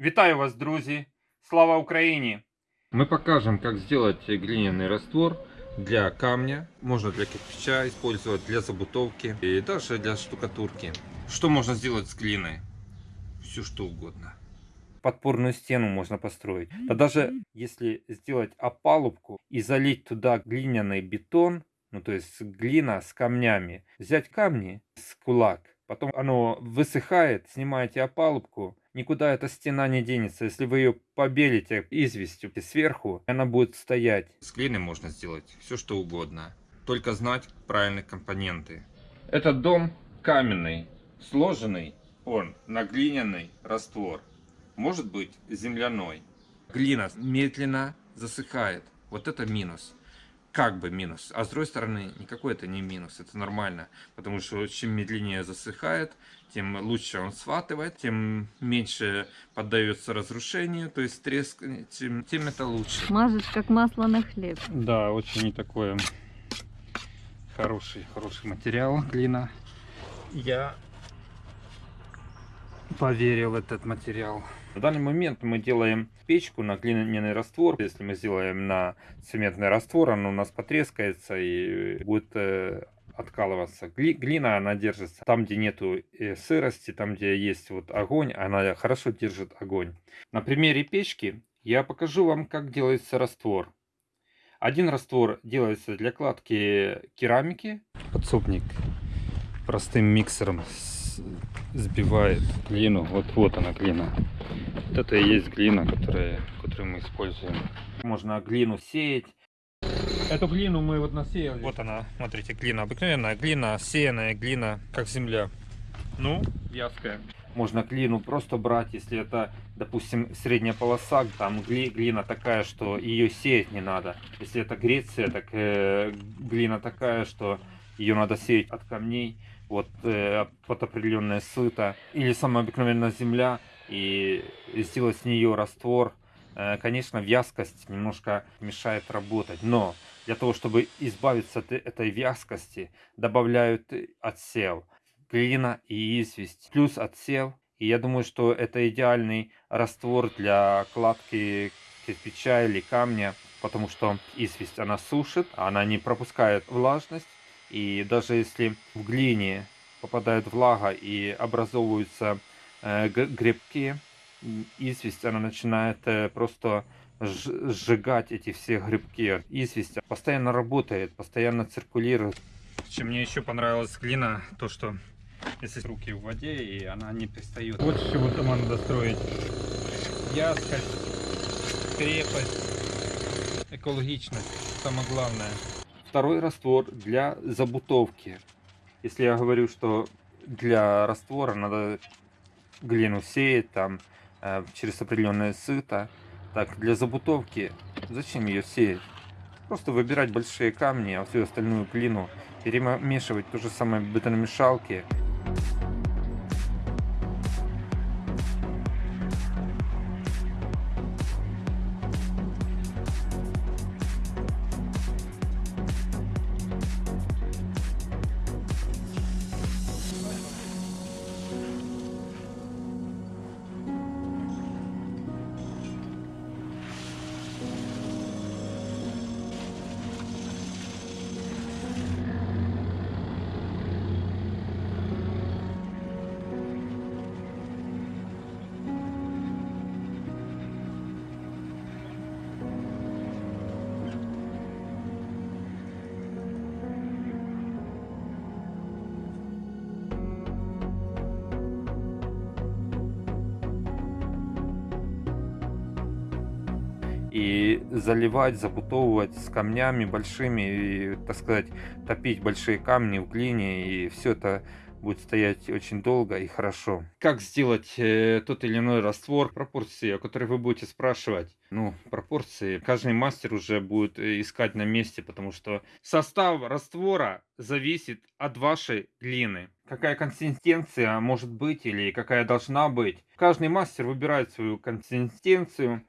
Вітаю вас, друзі! Слава Україні! Мы покажем, как сделать глиняный раствор для камня. Можно для кирпича использовать, для забутовки и даже для штукатурки. Что можно сделать с глиной? Все что угодно. Подпорную стену можно построить. Да даже если сделать опалубку и залить туда глиняный бетон, ну то есть глина с камнями, взять камни с кулак, потом оно высыхает, снимаете опалубку, никуда эта стена не денется. Если вы ее побелите известью сверху, она будет стоять. С глиной можно сделать все что угодно. Только знать правильные компоненты. Этот дом каменный, сложенный он на глиняный раствор. Может быть земляной. Глина медленно засыхает. Вот это минус. Как бы минус. А с другой стороны, никакой это не минус. Это нормально. Потому что чем медленнее засыхает, тем лучше он схватывает, тем меньше поддается разрушению, то есть треск, тем, тем это лучше. Мажешь как масло на хлеб. Да, очень такой хороший, хороший материал, глина. Я поверил в этот материал. В данный момент мы делаем печку на глиняный раствор. Если мы сделаем на цементный раствор, он у нас потрескается и будет э, откалываться. Гли, глина, она держится там, где нету э, сырости, там, где есть вот огонь, она хорошо держит огонь. На примере печки я покажу вам, как делается раствор. Один раствор делается для кладки керамики. Подсобник простым миксером сбивает глину. Вот, вот она глина. Вот это и есть глина, которая, которую мы используем. Можно глину сеять. Эту глину мы вот насеяли. Вот она, смотрите, глина. Обыкновенная глина, сеянная глина, как земля. Ну, вязкая. Можно глину просто брать, если это, допустим, средняя полоса, там гли, глина такая, что ее сеять не надо. Если это Греция, так э, глина такая, что ее надо сеять от камней вот э, под определенное сыто или самая обыкновенная земля и сделать с нее раствор. Э, конечно, вязкость немножко мешает работать, но для того, чтобы избавиться от этой вязкости, добавляют отсев, глина и известь, плюс отсев. И я думаю, что это идеальный раствор для кладки кирпича или камня, потому что известь она сушит, она не пропускает влажность, и даже если в глине попадает влага и образовываются э, грибки, известь, она начинает э, просто сжигать эти все грибки. Известь постоянно работает, постоянно циркулирует. Чем мне еще понравилась глина, то что если руки в воде и она не пристает. Вот с чего надо строить. Вязкость, крепость, экологичность, самое главное. Второй раствор для забутовки. Если я говорю, что для раствора надо глину сеять там э, через определенное сыто, так для забутовки зачем ее сеять? Просто выбирать большие камни, а всю остальную глину перемешивать то же самое в заливать, забутовывать с камнями большими, и, так сказать, топить большие камни в глине, и все это будет стоять очень долго и хорошо. Как сделать э, тот или иной раствор, пропорции, о которых вы будете спрашивать? Ну, пропорции каждый мастер уже будет э, искать на месте, потому что состав раствора зависит от вашей глины. Какая консистенция может быть или какая должна быть. Каждый мастер выбирает свою консистенцию.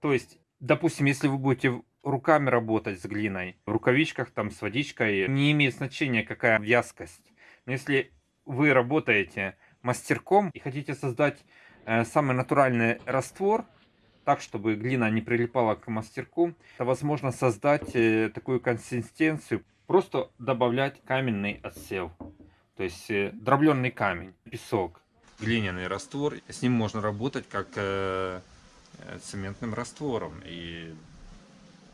То есть Допустим, если вы будете руками работать с глиной, в рукавичках там с водичкой, не имеет значения какая вязкость. Но если вы работаете мастерком и хотите создать э, самый натуральный раствор, так, чтобы глина не прилипала к мастерку, это возможно создать э, такую консистенцию, просто добавлять каменный отсев, то есть э, дробленый камень, песок. Глиняный раствор, с ним можно работать как э, цементным раствором. И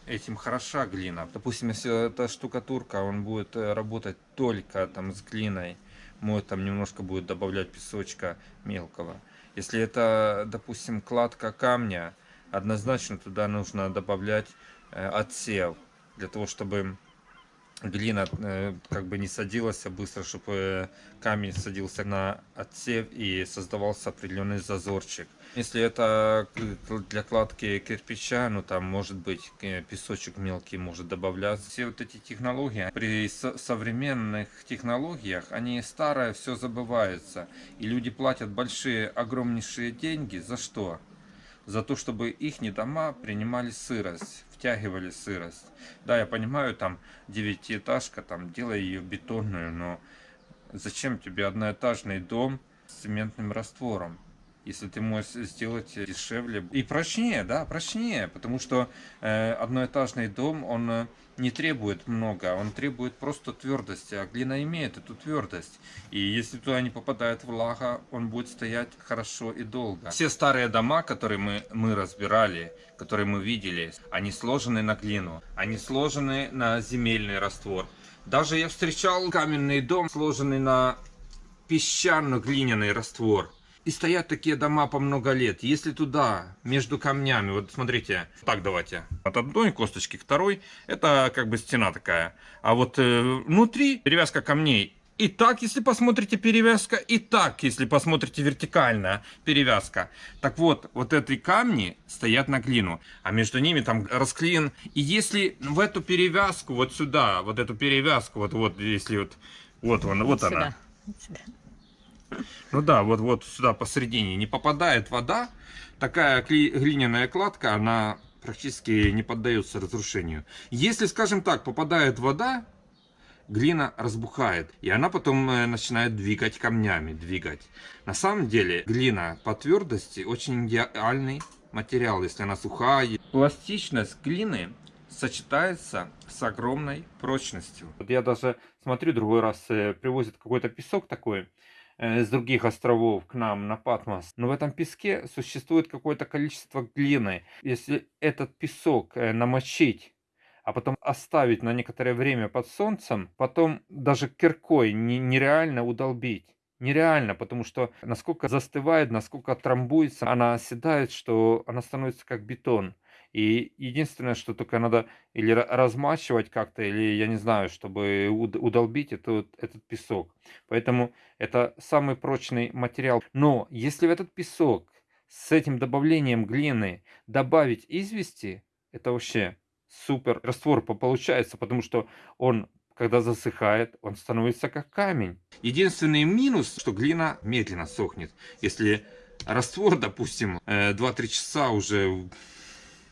этим хороша глина. Допустим, если это штукатурка, он будет э, работать только там с глиной, может там немножко будет добавлять песочка мелкого. Если это, допустим, кладка камня, однозначно туда нужно добавлять э, отсев, для того, чтобы глина э, как бы не садилась быстро, чтобы э, камень садился на отсев и создавался определенный зазорчик. Если это для кладки кирпича, ну там может быть э, песочек мелкий может добавляться. Все вот эти технологии, при современных технологиях, они старые, все забывается. И люди платят большие, огромнейшие деньги. За что? За то, чтобы их дома принимали сырость втягивали сырость. Да, я понимаю, там девятиэтажка, там делай ее бетонную, но зачем тебе одноэтажный дом с цементным раствором? Если ты можешь сделать дешевле и прочнее, да, прочнее, потому что э, одноэтажный дом, он э, не требует много, он требует просто твердости, а глина имеет эту твердость. И если туда не попадает влага, он будет стоять хорошо и долго. Все старые дома, которые мы, мы разбирали, которые мы видели, они сложены на глину, они сложены на земельный раствор. Даже я встречал каменный дом, сложенный на песчано-глиняный раствор. И стоят такие дома по много лет. Если туда, между камнями, вот смотрите, так давайте. От одной косточки к второй, это как бы стена такая. А вот э, внутри перевязка камней. И так, если посмотрите перевязка, и так, если посмотрите вертикальная перевязка. Так вот, вот эти камни стоят на глину, а между ними там расклеен. И если в эту перевязку, вот сюда, вот эту перевязку, вот, вот, если вот, вот, он, вот, вот она. Сюда. Ну да, вот, вот сюда посередине не попадает вода, такая глиняная кладка, она практически не поддается разрушению. Если, скажем так, попадает вода, глина разбухает, и она потом э, начинает двигать камнями, двигать. На самом деле глина по твердости очень идеальный материал, если она сухая. Пластичность глины сочетается с огромной прочностью. Вот я даже смотрю, другой раз э, привозят какой-то песок такой, с других островов к нам на Патмос. Но в этом песке существует какое-то количество глины. Если этот песок э, намочить, а потом оставить на некоторое время под солнцем, потом даже киркой нереально удолбить. Нереально, потому что насколько застывает, насколько трамбуется, она оседает, что она становится как бетон. И единственное, что только надо или размачивать как-то, или я не знаю, чтобы удолбить этот, этот песок. Поэтому это самый прочный материал. Но если в этот песок с этим добавлением глины добавить извести, это вообще супер раствор получается, потому что он когда засыхает, он становится как камень. Единственный минус, что глина медленно сохнет. Если раствор, допустим, 2-3 э, часа уже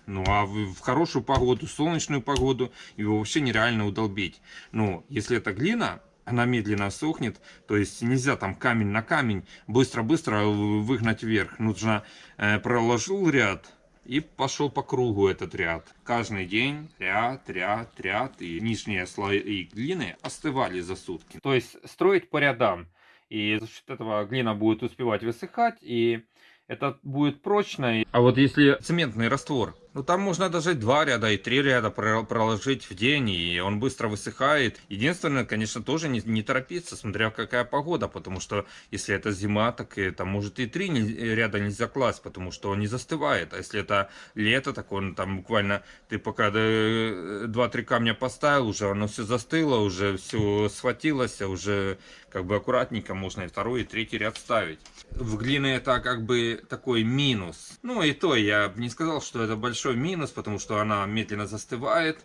ну а в хорошую погоду, солнечную погоду его вообще нереально удолбить. Но если это глина, она медленно сохнет, то есть нельзя там камень на камень быстро-быстро выгнать вверх. Нужно э, проложил ряд и пошел по кругу этот ряд. Каждый день ряд, ряд, ряд, и нижние слои глины остывали за сутки. То есть строить по рядам, и за счет этого глина будет успевать высыхать, и это будет прочно. А вот если цементный раствор, ну там можно даже два ряда и три ряда проложить в день, и он быстро высыхает. Единственное, конечно, тоже не, не торопиться, смотря какая погода, потому что если это зима, так это может и три ряда нельзя класть, потому что он не застывает. А если это лето, так он там буквально, ты пока два-три камня поставил, уже оно все застыло, уже все схватилось, уже как бы аккуратненько можно и второй, и третий ряд ставить. В глине это как бы такой минус. Ну и то я бы не сказал, что это большой минус, потому что она медленно застывает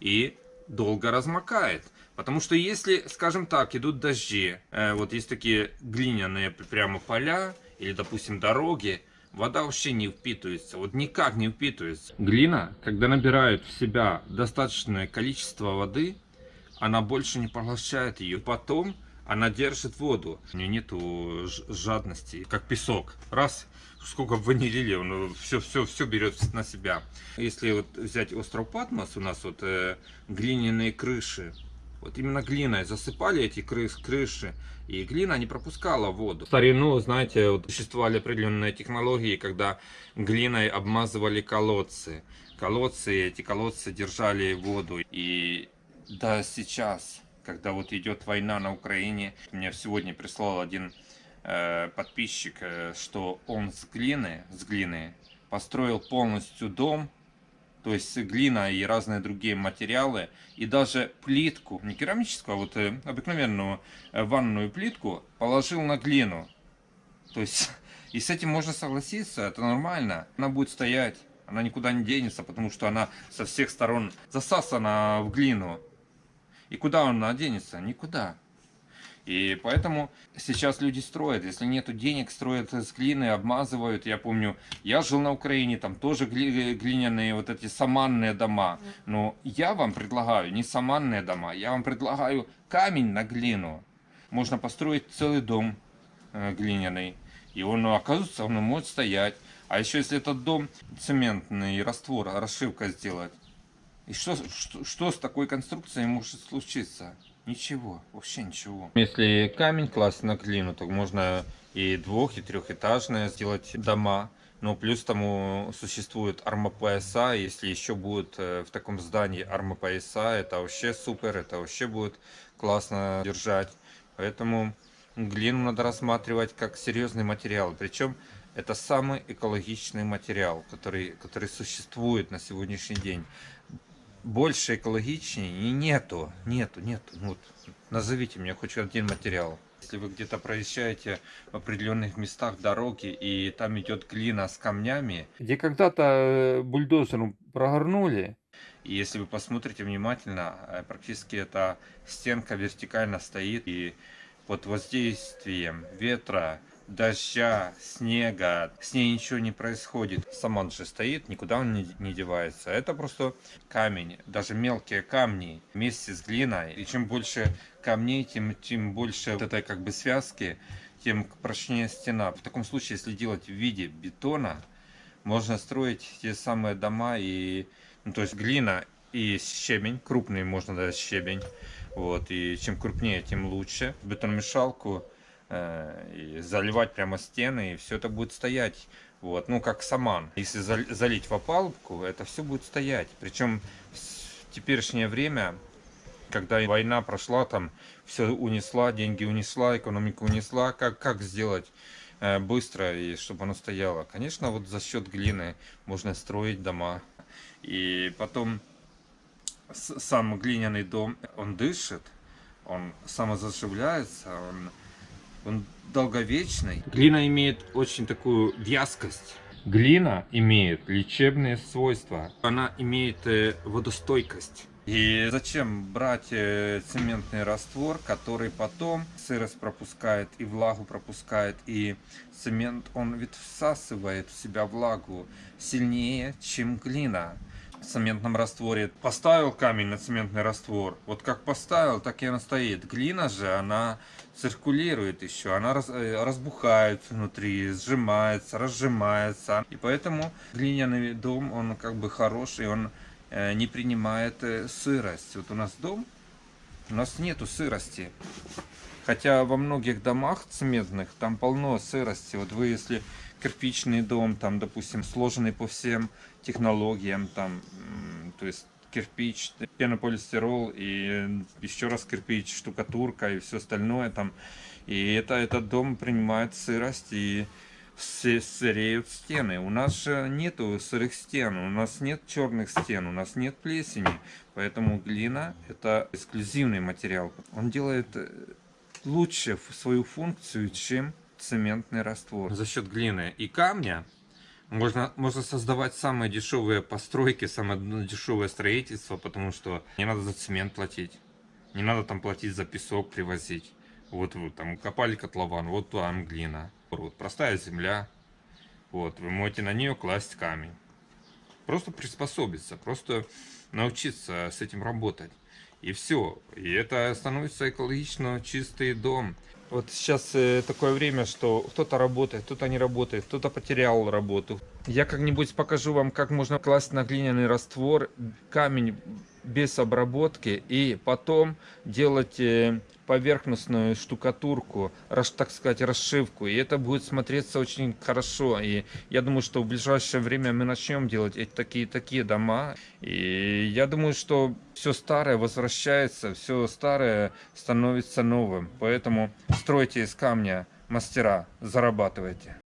и долго размокает. Потому что если, скажем так, идут дожди, э, вот есть такие глиняные прямо поля или, допустим, дороги, вода вообще не впитывается, вот никак не впитывается. Глина, когда набирает в себя достаточное количество воды, она больше не поглощает ее. Потом она держит воду. У нее нету жадности, как песок. Раз, сколько бы вы ни лили, он все, все, все берет на себя. Если вот взять остров Патмос, у нас вот э, глиняные крыши, вот именно глиной засыпали эти крыс, крыши, и глина не пропускала воду. В старину, знаете, вот существовали определенные технологии, когда глиной обмазывали колодцы. Колодцы, эти колодцы держали воду. И да, сейчас, когда вот идет война на Украине, мне сегодня прислал один э, подписчик, э, что он с глины, с глины построил полностью дом, то есть глина и разные другие материалы, и даже плитку, не керамическую, а вот э, обыкновенную э, ванную плитку положил на глину. То есть, и с этим можно согласиться, это нормально. Она будет стоять, она никуда не денется, потому что она со всех сторон засасана в глину. И куда она денется? Никуда. И поэтому сейчас люди строят. Если нету денег, строят с глины, обмазывают. Я помню, я жил на Украине, там тоже гли- глиняные вот эти саманные дома. Но я вам предлагаю не саманные дома, я вам предлагаю камень на глину. Можно построить целый дом э, глиняный. И он, ну, оказывается, он может стоять. А еще если этот дом цементный раствор, расшивка сделать. И что, что, что с такой конструкцией может случиться? Ничего, вообще ничего. Если камень класть на глину, то можно и двух, и трехэтажные сделать дома. Но плюс тому существуют армопояса. Если еще будет э, в таком здании армопояса, это вообще супер, это вообще будет классно держать. Поэтому глину надо рассматривать как серьезный материал. Причем это самый экологичный материал, который, который существует на сегодняшний день. Больше экологичнее и нету, нету, нету. Ну Вот, назовите мне хоть один материал. Если вы где-то проезжаете в определенных местах дороги и там идет глина с камнями, Где когда-то э, бульдозером прогорнули, И если вы посмотрите внимательно, э, практически эта стенка вертикально стоит и под воздействием ветра, дождя, снега, с ней ничего не происходит. Сама он же стоит, никуда он не, не девается. Это просто камень, даже мелкие камни вместе с глиной. И чем больше камней, тем, тем больше вот этой как бы связки, тем прочнее стена. В таком случае, если делать в виде бетона, можно строить те самые дома и ну, то есть глина и щебень, крупный можно дать щебень. Вот, и чем крупнее, тем лучше. Бетономешалку и заливать прямо стены, и все это будет стоять. Вот, ну как саман. Если зал- залить в опалубку, это все будет стоять. Причем в теперешнее время, когда война прошла, там все унесла, деньги унесла, экономику унесла, как, как сделать э, быстро и чтобы оно стояло? Конечно, вот за счет глины можно строить дома. И потом сам глиняный дом, он дышит, он самозаживляется, он, он долговечный. Глина имеет очень такую вязкость. Глина имеет лечебные свойства. Она имеет э, водостойкость. И зачем брать э, цементный раствор, который потом сырость пропускает и влагу пропускает, и цемент, он ведь всасывает в себя влагу сильнее, чем глина цементном растворе. Поставил камень на цементный раствор, вот как поставил, так и она стоит. Глина же, она циркулирует еще, она раз- э, разбухает внутри, сжимается, разжимается. И поэтому глиняный дом, он как бы хороший, он э, не принимает э, сырость. Вот у нас дом, у нас нету сырости. Хотя во многих домах цементных там полно сырости. Вот вы если кирпичный дом, там, допустим, сложенный по всем технологиям, там, то есть кирпич, пенополистирол и еще раз кирпич, штукатурка и все остальное там. И это, этот дом принимает сырость и сы- сыреют стены. У нас же нету сырых стен, у нас нет черных стен, у нас нет плесени. Поэтому глина это эксклюзивный материал. Он делает э, лучше свою функцию, чем цементный раствор. За счет глины и камня можно, можно создавать самые дешевые постройки, самое дешевое строительство, потому что не надо за цемент платить, не надо там платить за песок привозить. Вот вы там копали котлован, вот там глина. Вот простая земля. Вот, вы можете на нее класть камень. Просто приспособиться, просто научиться с этим работать. И все. И это становится экологично чистый дом. Вот сейчас э, такое время, что кто-то работает, кто-то не работает, кто-то потерял работу. Я как-нибудь покажу вам, как можно класть на глиняный раствор камень без обработки и потом делать э, поверхностную штукатурку, так сказать, расшивку. И это будет смотреться очень хорошо. И я думаю, что в ближайшее время мы начнем делать такие такие дома. И я думаю, что все старое возвращается, все старое становится новым. Поэтому стройте из камня мастера, зарабатывайте.